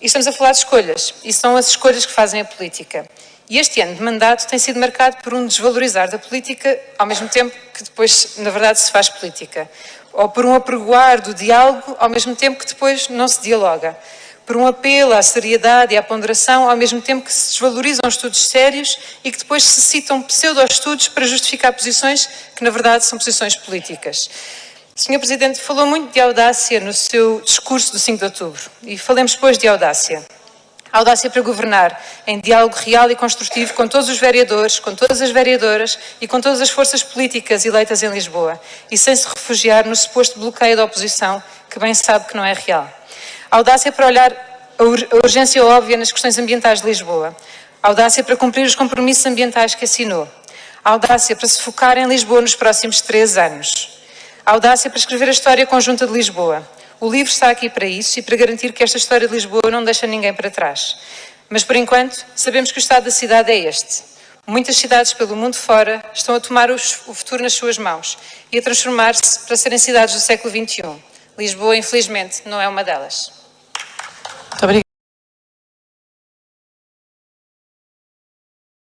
E estamos a falar de escolhas, e são as escolhas que fazem a política. E este ano de mandato tem sido marcado por um desvalorizar da política, ao mesmo tempo que depois, na verdade, se faz política. Ou por um apregoar do diálogo, ao mesmo tempo que depois não se dialoga. Por um apelo à seriedade e à ponderação, ao mesmo tempo que se desvalorizam estudos sérios e que depois se citam pseudo-estudos para justificar posições que, na verdade, são posições políticas. O Sr. Presidente falou muito de audácia no seu discurso do 5 de outubro. E falemos depois de audácia audácia para governar em diálogo real e construtivo com todos os vereadores, com todas as vereadoras e com todas as forças políticas eleitas em Lisboa e sem se refugiar no suposto bloqueio da oposição, que bem sabe que não é real. Audácia para olhar a urgência óbvia nas questões ambientais de Lisboa. Audácia para cumprir os compromissos ambientais que assinou. Audácia para se focar em Lisboa nos próximos três anos. Audácia para escrever a história conjunta de Lisboa. O livro está aqui para isso e para garantir que esta história de Lisboa não deixa ninguém para trás. Mas, por enquanto, sabemos que o estado da cidade é este. Muitas cidades pelo mundo fora estão a tomar o futuro nas suas mãos e a transformar-se para serem cidades do século XXI. Lisboa, infelizmente, não é uma delas.